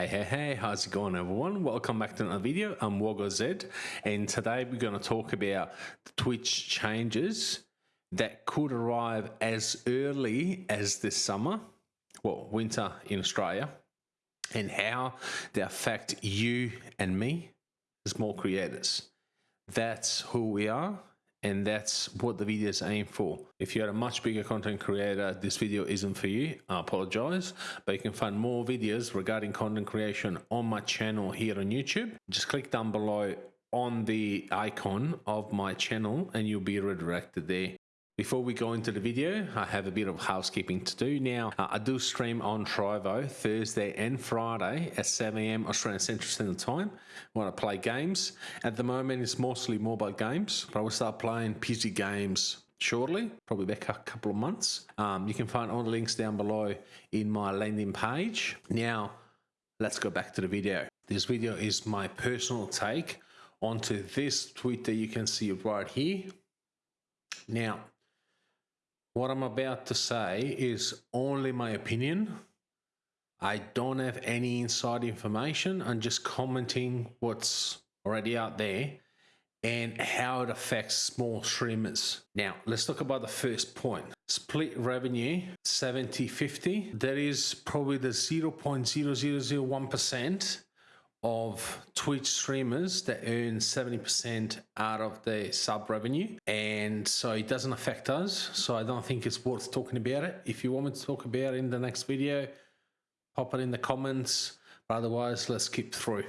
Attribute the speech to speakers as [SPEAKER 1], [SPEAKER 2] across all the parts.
[SPEAKER 1] Hey, hey, hey, how's it going everyone? Welcome back to another video. I'm Wogo Z and today we're going to talk about the Twitch changes that could arrive as early as this summer, well, winter in Australia, and how they affect you and me, as more creators. That's who we are and that's what the video is aimed for. If you're a much bigger content creator, this video isn't for you. I apologize, but you can find more videos regarding content creation on my channel here on YouTube. Just click down below on the icon of my channel and you'll be redirected there. Before we go into the video, I have a bit of housekeeping to do now. Uh, I do stream on Trovo Thursday and Friday at 7am Australian Central Standard Time when I play games. At the moment, it's mostly mobile games, but I will start playing PC games shortly, probably back a couple of months. Um, you can find all the links down below in my landing page. Now, let's go back to the video. This video is my personal take onto this tweet that you can see right here. Now, what I'm about to say is only my opinion. I don't have any inside information. I'm just commenting what's already out there and how it affects small streamers. Now, let's talk about the first point. Split revenue 70 50. That is probably the 0.0001% of Twitch streamers that earn 70% out of the sub revenue. And so it doesn't affect us. So I don't think it's worth talking about it. If you want me to talk about it in the next video, pop it in the comments. But otherwise, let's skip through.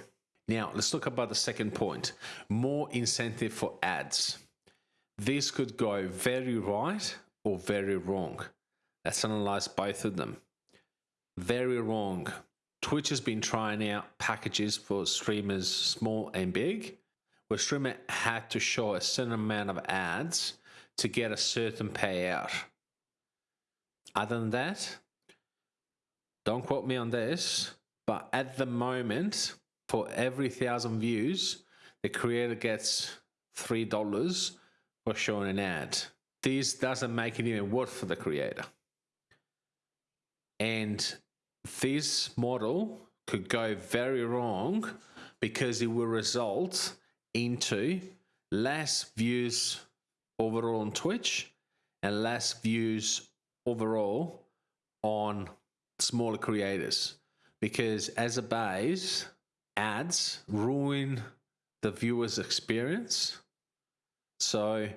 [SPEAKER 1] Now, let's talk about the second point. More incentive for ads. This could go very right or very wrong. Let's analyze both of them. Very wrong Twitch has been trying out packages for streamers small and big, where streamer had to show a certain amount of ads to get a certain payout. Other than that, don't quote me on this, but at the moment, for every thousand views, the creator gets three dollars for showing an ad. This doesn't make it even worth for the creator. And this model could go very wrong because it will result into less views overall on Twitch and less views overall on smaller creators. Because as a base ads ruin the viewer's experience. So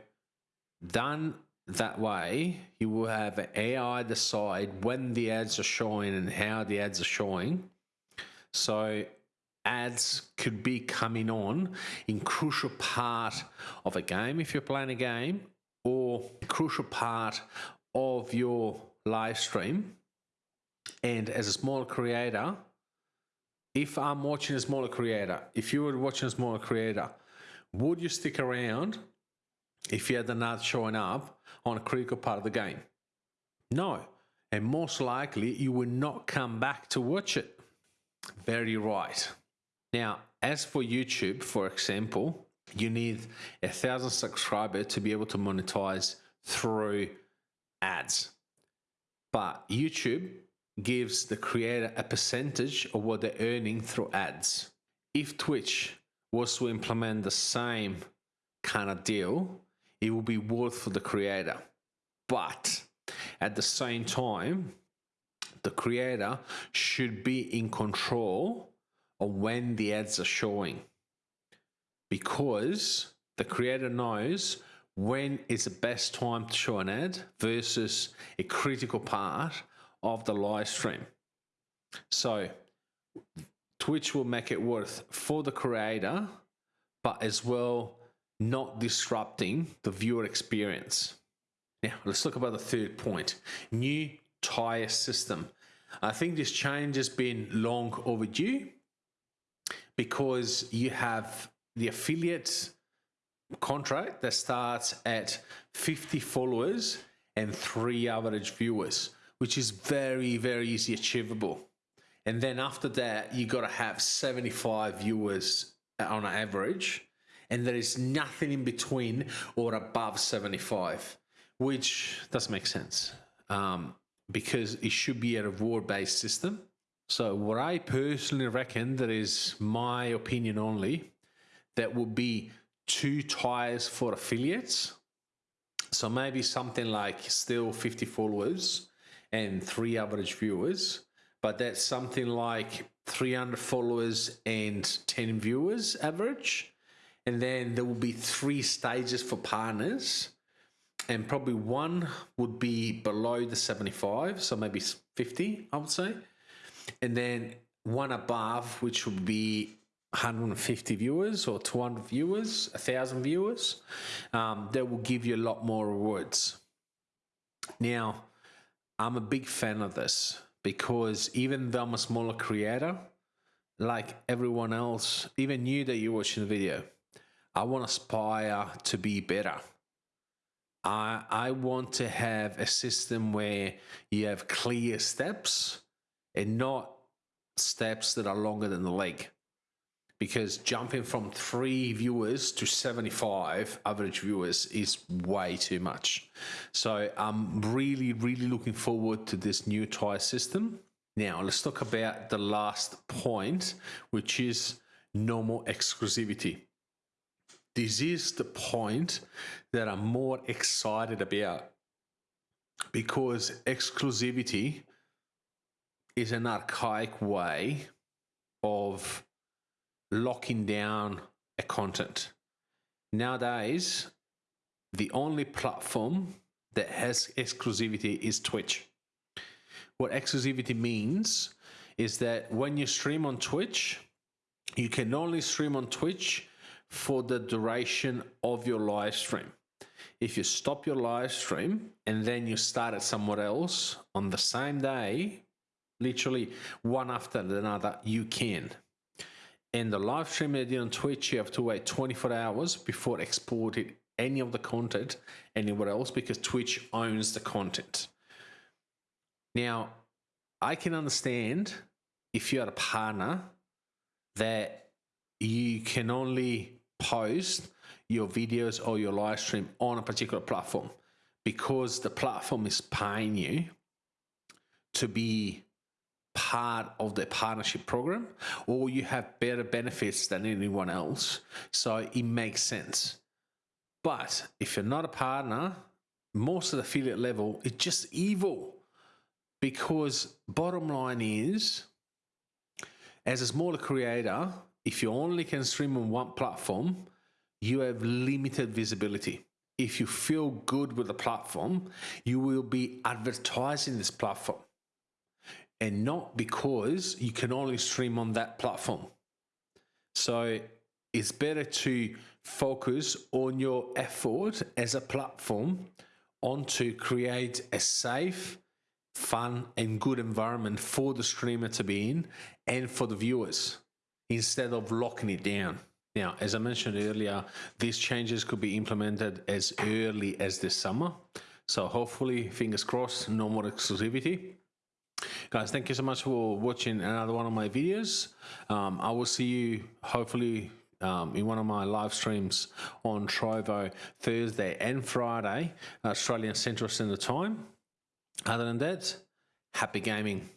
[SPEAKER 1] done that way you will have AI decide when the ads are showing and how the ads are showing. So ads could be coming on in crucial part of a game if you're playing a game or crucial part of your live stream. And as a small creator, if I'm watching a smaller creator, if you were watching a smaller creator, would you stick around if you had the nuts showing up on a critical part of the game? No. And most likely you will not come back to watch it. Very right. Now, as for YouTube, for example, you need a thousand subscribers to be able to monetize through ads. But YouTube gives the creator a percentage of what they're earning through ads. If Twitch was to implement the same kind of deal, it will be worth for the creator. But at the same time, the creator should be in control of when the ads are showing because the creator knows when is the best time to show an ad versus a critical part of the live stream. So Twitch will make it worth for the creator, but as well not disrupting the viewer experience. Now, let's talk about the third point new tire system. I think this change has been long overdue because you have the affiliate contract that starts at 50 followers and three average viewers, which is very, very easy achievable. And then after that, you got to have 75 viewers on average and there is nothing in between or above 75, which does make sense um, because it should be a reward based system. So, what I personally reckon, that is my opinion only, that would be two tires for affiliates. So, maybe something like still 50 followers and three average viewers, but that's something like 300 followers and 10 viewers average. And then there will be three stages for partners and probably one would be below the 75, so maybe 50, I would say. And then one above, which would be 150 viewers or 200 viewers, 1,000 viewers, um, that will give you a lot more rewards. Now, I'm a big fan of this because even though I'm a smaller creator, like everyone else, even you that you're watching the video, I want to aspire to be better. I, I want to have a system where you have clear steps and not steps that are longer than the leg. Because jumping from three viewers to 75 average viewers is way too much. So I'm really, really looking forward to this new tire system. Now, let's talk about the last point, which is normal exclusivity this is the point that I'm more excited about because exclusivity is an archaic way of locking down a content. Nowadays, the only platform that has exclusivity is Twitch. What exclusivity means is that when you stream on Twitch, you can only stream on Twitch for the duration of your live stream. If you stop your live stream and then you start it somewhere else on the same day, literally one after another, you can. And the live stream that you on Twitch, you have to wait 24 hours before exporting any of the content anywhere else because Twitch owns the content. Now, I can understand if you're a partner that you can only post your videos or your live stream on a particular platform because the platform is paying you to be part of the partnership program or you have better benefits than anyone else. So it makes sense. But if you're not a partner, most of the affiliate level is just evil because bottom line is as a smaller creator, if you only can stream on one platform, you have limited visibility. If you feel good with the platform, you will be advertising this platform and not because you can only stream on that platform. So it's better to focus on your effort as a platform on to create a safe, fun, and good environment for the streamer to be in and for the viewers instead of locking it down. Now, as I mentioned earlier, these changes could be implemented as early as this summer. So hopefully, fingers crossed, no more exclusivity. Guys, thank you so much for watching another one of my videos. Um, I will see you hopefully um, in one of my live streams on Trovo Thursday and Friday, Australian Central Standard Time. Other than that, happy gaming.